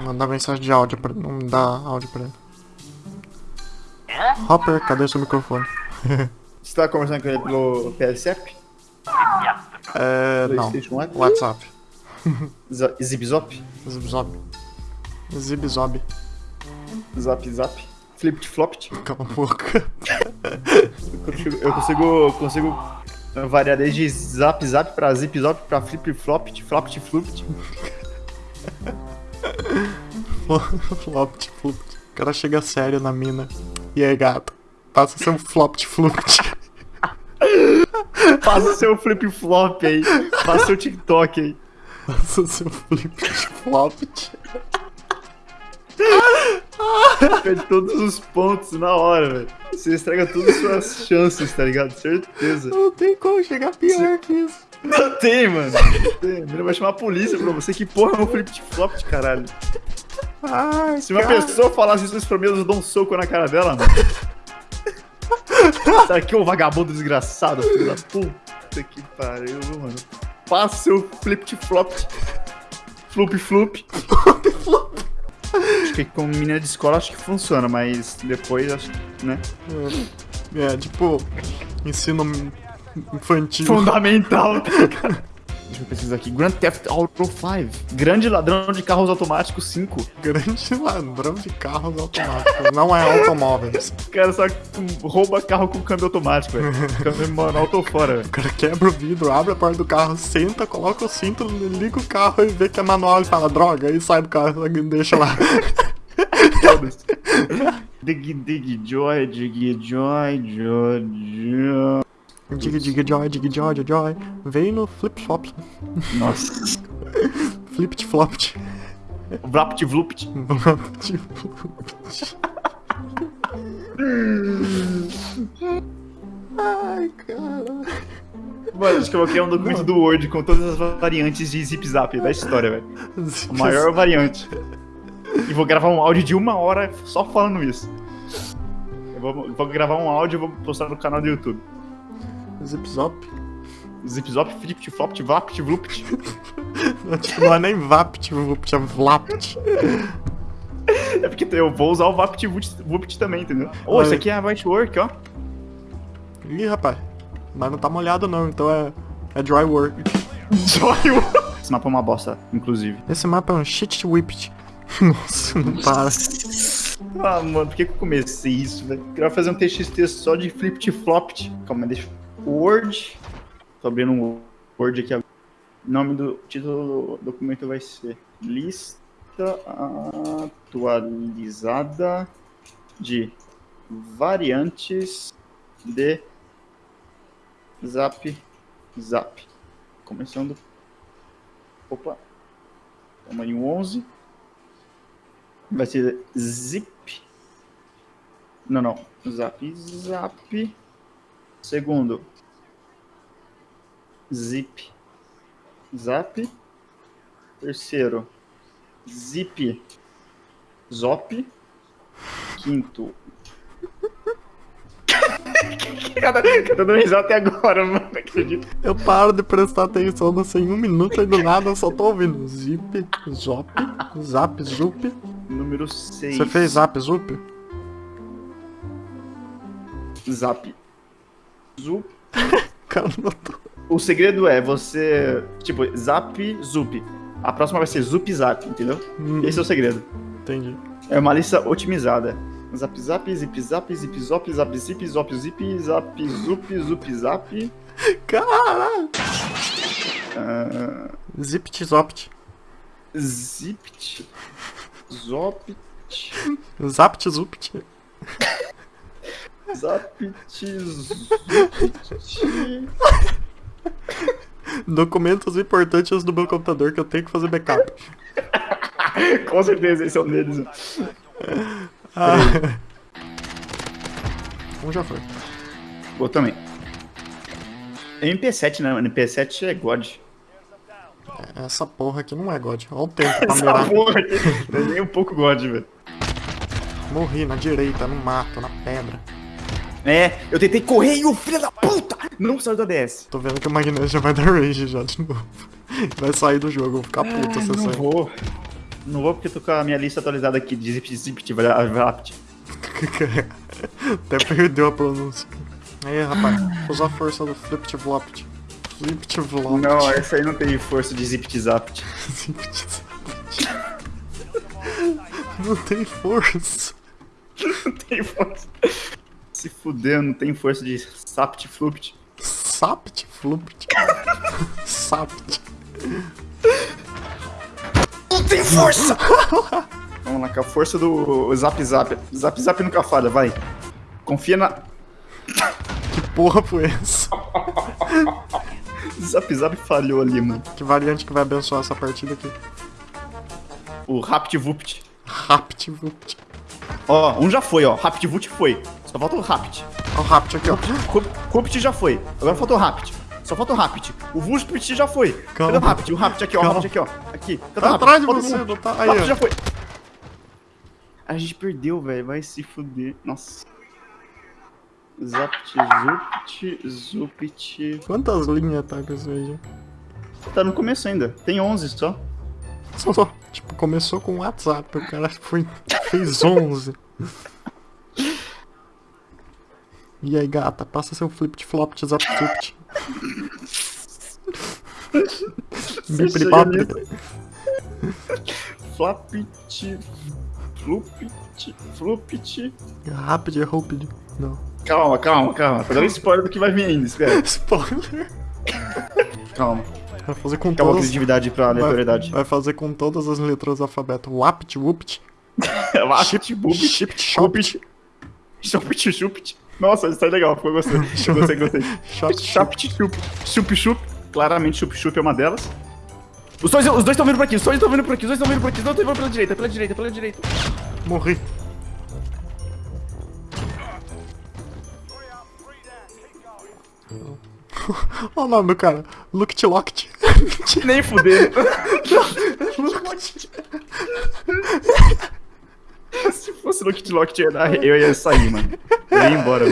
Mandar mensagem de áudio pra não dar áudio pra ele. Hopper, cadê seu microfone? Você tá conversando com ele pelo PSF? É. Não. WhatsApp. Zip-zop? Zibzob. Zibzob. Zap zap? Flipt flopt? Cala a boca. Eu consigo, eu consigo, consigo variar desde zap zap pra zip zop pra flip flopt, flopt flupt. Flopt, flopt. O cara chega sério na mina. E aí, gato? Passa seu flopt, flopt. Faça seu flip flop aí. Faça seu TikTok aí. Passa seu flip, flopt. Perde todos os pontos na hora, velho. Você estraga todas as suas chances, tá ligado? Certeza. Não tem como chegar pior que isso. Não tem, mano. Não tem. Ele vai chamar a polícia pra você. Que porra é um flip flop de caralho? Ai, Se uma cara. pessoa falasse isso pra mim, eu dou um soco na cara dela, mano. Sabe que ô vagabundo desgraçado, filho da puta que pariu, mano. Passa seu flip flop. Flup flup. Acho que com menina de escola acho que funciona, mas depois acho que, né? É, tipo, ensino infantil. Fundamental, tá? Deixa eu pesquisar aqui. Grand Theft Auto 5. Grande ladrão de carros automáticos 5. Grande ladrão de carros automáticos. Não é automóveis. O cara só rouba carro com câmbio automático, velho. Câmbio manual tô fora, velho. O cara quebra o vidro, abre a porta do carro, senta, coloca o cinto, liga o carro e vê que é manual e fala droga, aí sai do carro e deixa lá. Dig, dig, joy, dig, joy, joy, joy. Diga, diga, joy, diga, joy, joy. Vem no flip flop. Nossa. Flipt flopt. Vlapt, vlupt. Ai, cara. Mano, acho que eu vou criar um documento do Word com todas as variantes de zip zap da história, velho. A maior variante. E vou gravar um áudio de uma hora só falando isso. Eu vou, vou gravar um áudio e vou postar no canal do YouTube. Zip zop. Zip zop, flipt, flopt, vlapt, vlupt. Não, tipo, não é nem vapt, vupt, é vlapt. É porque eu vou usar o vapt, vupt, vupt também, entendeu? Ô, isso aqui é White Work, ó. Ih, rapaz. Mas não tá molhado não, então é, é dry work. Joy Esse mapa é uma bosta, inclusive. Esse mapa é um shit whipped. Nossa, não para. Ah, mano, por que, que eu comecei isso, velho? Queria fazer um TXT só de flipt flopt. Calma, deixa. Word. Tô abrindo um Word aqui agora. O nome do título do documento vai ser Lista atualizada de variantes de Zap Zap. Começando. Opa. Tamanho 11 vai ser zip. Não, não. Zap, zap. Segundo. Zip. Zap. Terceiro. Zip. Zop. Quinto. Cada, cada dando risada até agora, mano. Não acredito. Eu paro de prestar atenção no em um minuto e do nada eu só tô ouvindo. Zip, zop, zap, zup. Número 6. Você fez zap, zup? Zap. Zup. Cara, não tô. O segredo é você. Tipo, zap, zup. A próxima vai ser zup zap, entendeu? Hum, Esse é o segredo. Entendi. É uma lista otimizada. Zap zap, zip zap, zip zop, zap zip, zop zip, zap zup, zup zap. Caralho! ah, Zipt, zopt. zipt. Zop. Zapt, zupt. Zap zup. Documentos importantes do meu computador que eu tenho que fazer backup. Com certeza esse é um deles. Ah. Um já foi. Vou também. MP7, né? mano? MP7 é God. Essa porra aqui não é God. Olha o tempo pra Essa mirar. porra aqui é nem um pouco God, velho. Morri na direita, no mato, na pedra. É, eu tentei correr e o filho da puta não saiu da DS. Tô vendo que o Magneto já vai dar rage já de novo. Vai sair do jogo, vou ficar puto se não sair. vou. Não vou porque tô com a minha lista atualizada aqui de Zip Zip Vapt. Até perdeu a pronúncia. Aí, rapaz, usa a força do. Flipt Flopt. Não, essa aí não tem força de Zip Zapt. Zipt Zapt. Não tem força. Não tem força. Se fuder, não tem força de Sapt Flupt. Sapt Flupt. Sapt. Não tem força! Vamos lá, com a força do Zap Zap. Zap Zap nunca falha, vai. Confia na. Que porra foi essa? Zap Zap falhou ali, mano. Que variante que vai abençoar essa partida aqui? O Rapt Vupt. Rapt Vupt. Ó, um já foi, ó. Rapt Vupt foi. Só falta o Rapt. Ó o Rapt aqui, ó. Rupt já foi. Agora falta o Rapt. Só falta o Rapt. O Vupt já foi. Calma. Cadê o Rapt? O Rapt aqui, ó. O Calma. Rapt aqui, ó. Aqui. Cadê Tá o atrás de o você, não tá? O Aí, Rapt já foi. A gente perdeu, velho. Vai se fuder. Nossa. Zapt, Zupt, Zupt. Quantas linhas tá com isso aí, já? Tá no começo ainda. Tem 11 só. Só, só. Tipo, começou com o WhatsApp, o cara foi, fez 11. E aí, gata, passa seu flip flop de zap zupt. Bipri papri. Flapit, Flupit, Flupit. Rápido, rápido. Não. Calma, calma, calma. Tá dando spoiler do que vai vir ainda, espera. Spoiler. Calma. Vai fazer com Calma a todas. criatividade pra Vai, aleatoriedade. vai fazer com todas as letras do alfabeto. Wapt, wupt, Wapt, Bubit, shipt, shopt, Chupit, Chupit. Nossa, isso tá legal, ficou gostei. Gostei, gostei. Chapt, Chup, Chup, Chup. Claramente, Chup, Chup é uma delas. Os dois os dois estão vindo por aqui, os dois estão vindo por aqui, os dois estão vindo por aqui, os dois estão vindo pela direita, pela direita, pela direita. Morri. Olha o nome do cara. Looked Locked. Nem fuder. Se fosse no Kit Lock, eu ia sair, mano. Eu ia embora.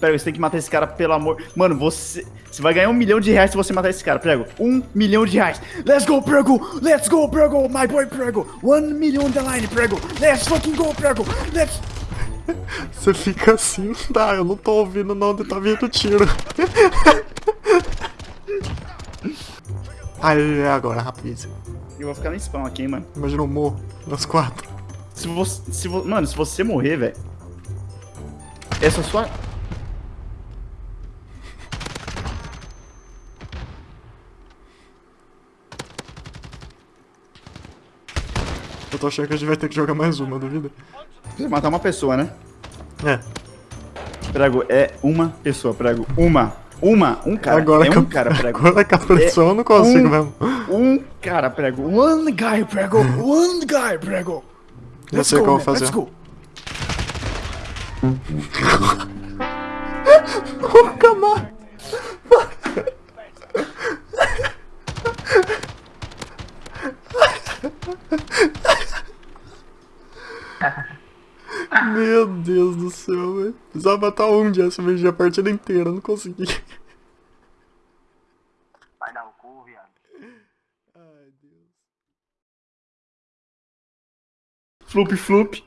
Prego, você tem que matar esse cara, pelo amor. Mano, você. Você vai ganhar um milhão de reais se você matar esse cara, Prego. Um milhão de reais. Let's go, Prego! Let's go, Prego! My boy, Prego! One million on the line, Prego! Let's fucking go, Prego! Let's. Você fica assim, tá? Eu não tô ouvindo não onde tá vindo tiro. Aí, é agora, rapidinho. Eu vou ficar no spam aqui, hein, mano. Imagina o morro, nas quatro. Se você. Se vo... Mano, se você morrer, velho. Essa é sua. Eu tô achando que a gente vai ter que jogar mais uma, duvida? Você matar uma pessoa, né? É. Prego, é uma pessoa, prego. Uma. Uma. Um cara. agora é que um eu- cara, prego. Agora que a pressão eu não consigo um- mesmo. Um cara, prego. One guy, prego. One guy, prego. Já sei o que eu vou fazer. Let's go. Nunca mais. Meu Deus do céu, velho. Precisava matar um de SVG a partida inteira, não consegui. Vai dar o cu, viado. Ai, Deus. Floop, floop.